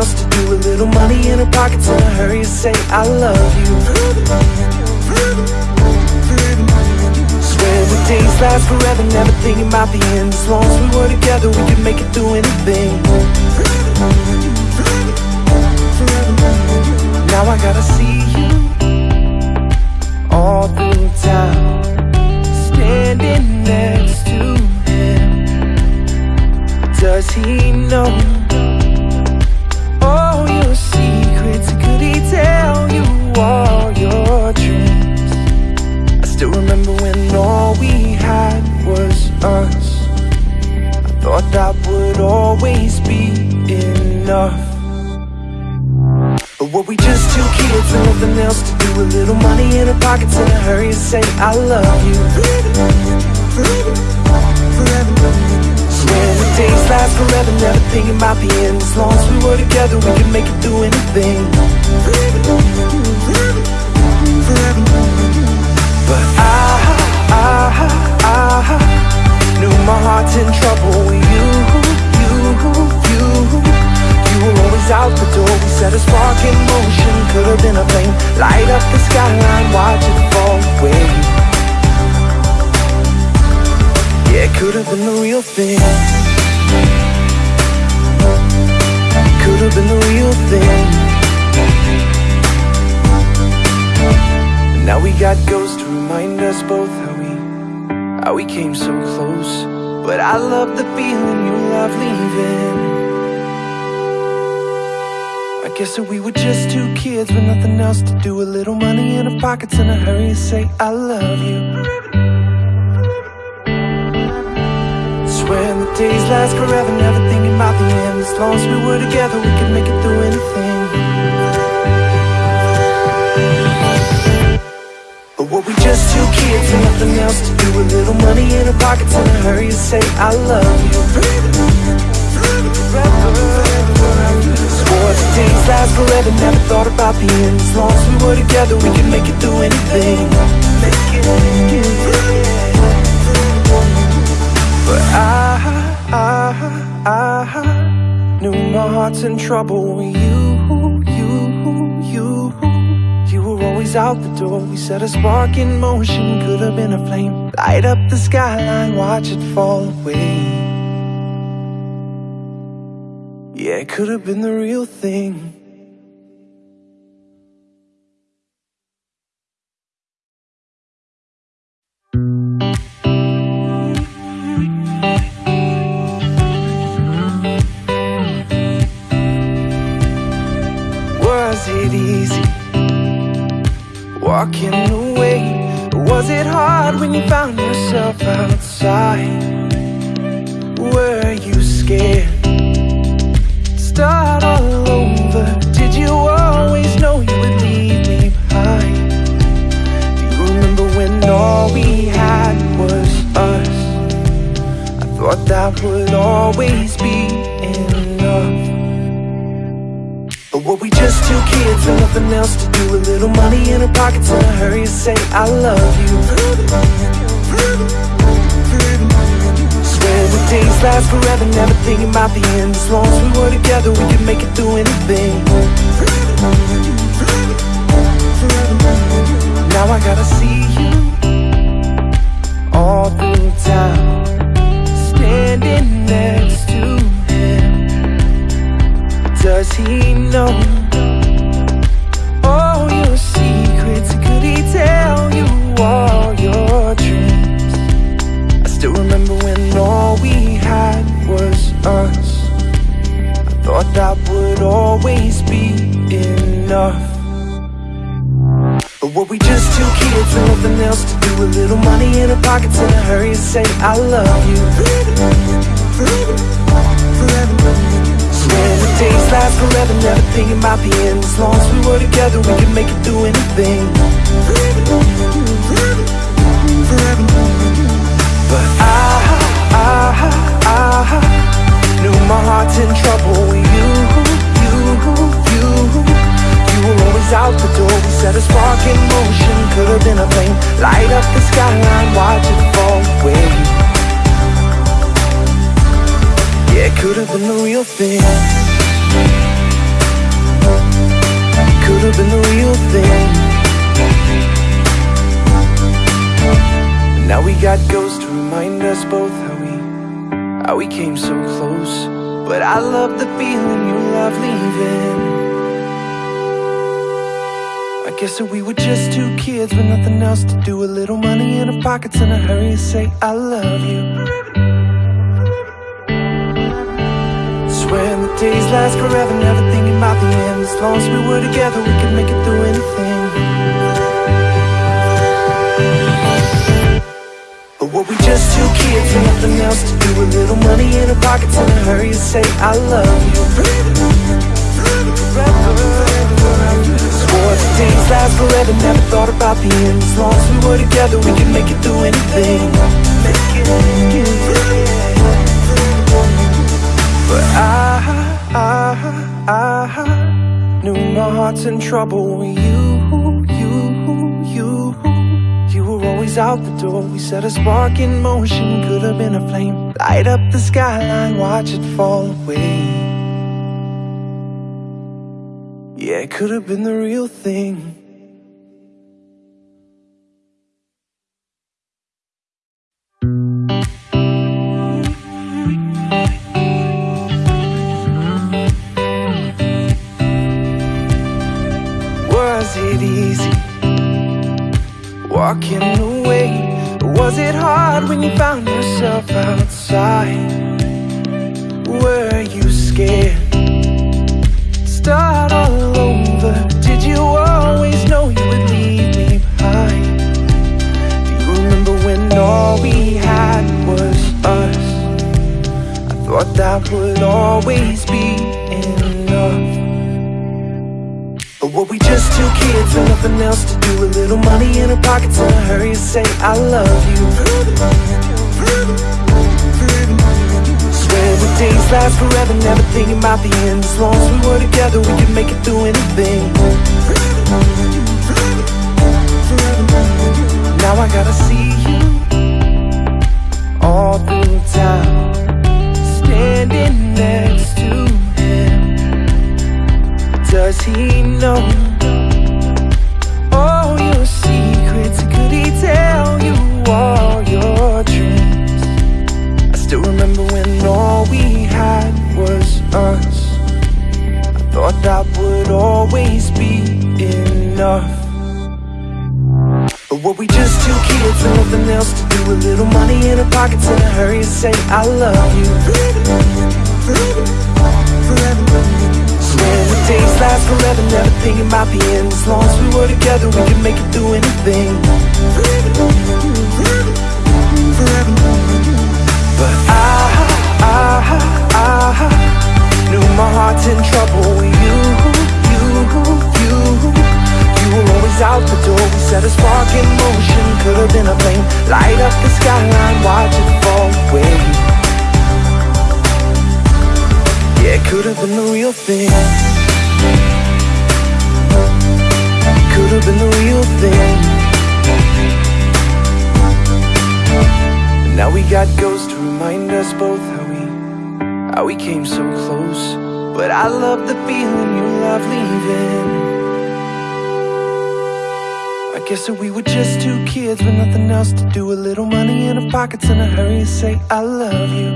else to do? A little money in our pockets and a hurry to say I love you. Swear the days last forever, never thinking about the end. As long as we were together, we could make it through anything. Now I gotta see always be enough. But were we just two kids with nothing else to do? A little money in our pockets and a hurry to say I love you. Swear the days last forever, never thinking about the end. As long as we were together, we could make it through anything. But I, I, I knew my heart's in trouble with you, you, you. Were always out the door. We set a spark in motion. Could have been a flame. Light up the skyline, watch it fall away. Yeah, it could have been the real thing. Could have been the real thing. Now we got ghosts to remind us both how we how we came so close. But I love the feeling you love guess that we were just two kids with nothing else to do. A little money in our pockets in a hurry to say I love you. Swear the days last forever, never thinking about the end. As long as we were together, we could make it through anything. But were we just two kids with nothing else to do? A little money in our pockets in a hurry to say I love you. Swore the days last forever, never thought about the end. As long as we were together, we could make it through anything. But I, I, I knew my heart's in trouble with you, you, you. You were always out the door. We set a spark in motion. Could have been a flame. Light up the skyline, watch it fall away. Yeah, it could have been the real thing. Was it easy walking away? Was it hard when you found yourself outside? Were you scared? Start all over. Did you always know you would leave me behind? Do you remember when all we had was us? I thought that would always be enough. But were we just two kids with nothing else to do? A little money in our pockets and a hurry to say I love you. Days last forever, never thinking about the end. As long as we were together, we could make it through anything. Now I gotta see you all through town, standing next to him. Does he know Were we just two kids with nothing else to do? A little money in our pockets in a hurry to say I love you. Forever, forever, forever Swear the days last forever, never thinking about the end. As long as we were together, we could make it through anything. Forever, forever, forever But I, I, I Knew my heart's in trouble. Light up the skyline, watch it fall away Yeah, it could have been the real thing. Could have been the real thing. Now we got ghosts to remind us both how we How we came so close. But I love the feeling you love leaving guess that we were just two kids with nothing else to do. A little money in our pockets and a hurry to say I love you. Swearing the days last forever, never thinking about the end. As long as we were together, we could make it through anything. But were we just two kids with nothing else to do? A little money in our pockets and a hurry to say I love you last forever, never thought about the end As long as we were together, we could make it through anything. But I, I, I knew my heart's in trouble. You, you, you You were always out the door, we set a spark in motion Could have been a flame, light up the skyline, watch it fall away. Yeah, it could have been the real thing walking away? Was it hard when you found yourself outside? Were you scared? Start all over. Did you always know you would leave me behind? Do you remember when all we had was us? I thought that would always be were we just two kids with nothing else to do? A little money in our pockets and a hurry to say I love you. Swear the days last forever, never thinking about the end. As long as we were together, we could make it through anything. Now I gotta see you all through town does he know all your secrets? Could he tell you all your dreams? I still remember when all we had was us. I thought that would always be enough. But were we just two kids with nothing else to do? A little money in our pockets in a hurry to say I love you. Swear the days last forever, never thinking about the end. As long as we were together, we could make it through anything. But I, I, I Knew my heart's in trouble. With you, you, you You were always out the door, we set a spark in motion. Could have been a flame, light up the skyline, watch it fall away. Yeah, it could have been the real thing How we came so close. But I love the feeling you love leaving. I guess that we were just two kids with nothing else to do. A little money in our pockets and a hurry to say I love you.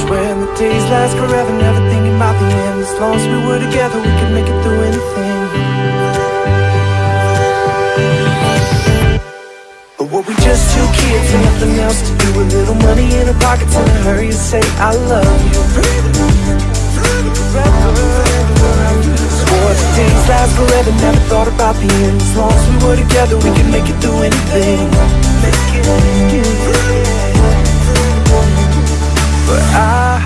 Swearing the days last forever, never thinking about the end. As long as we were together, we could make it through anything. But were we just two kids with nothing else to do? Little money in our pockets and a hurry to say I love you. Swore the days last forever, never thought about the end. As long as we were together, we could make it through anything. But I,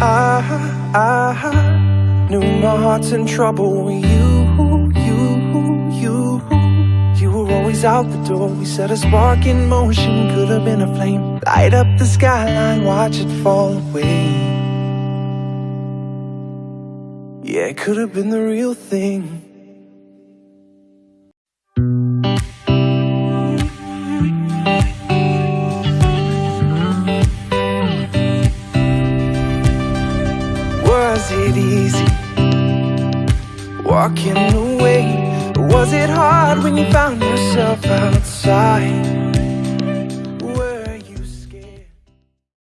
I, I Knew my heart's in trouble with you, Always out the door, we set a spark in motion Could have been a flame, light up the skyline, watch it fall away Yeah, it could have been the real thing.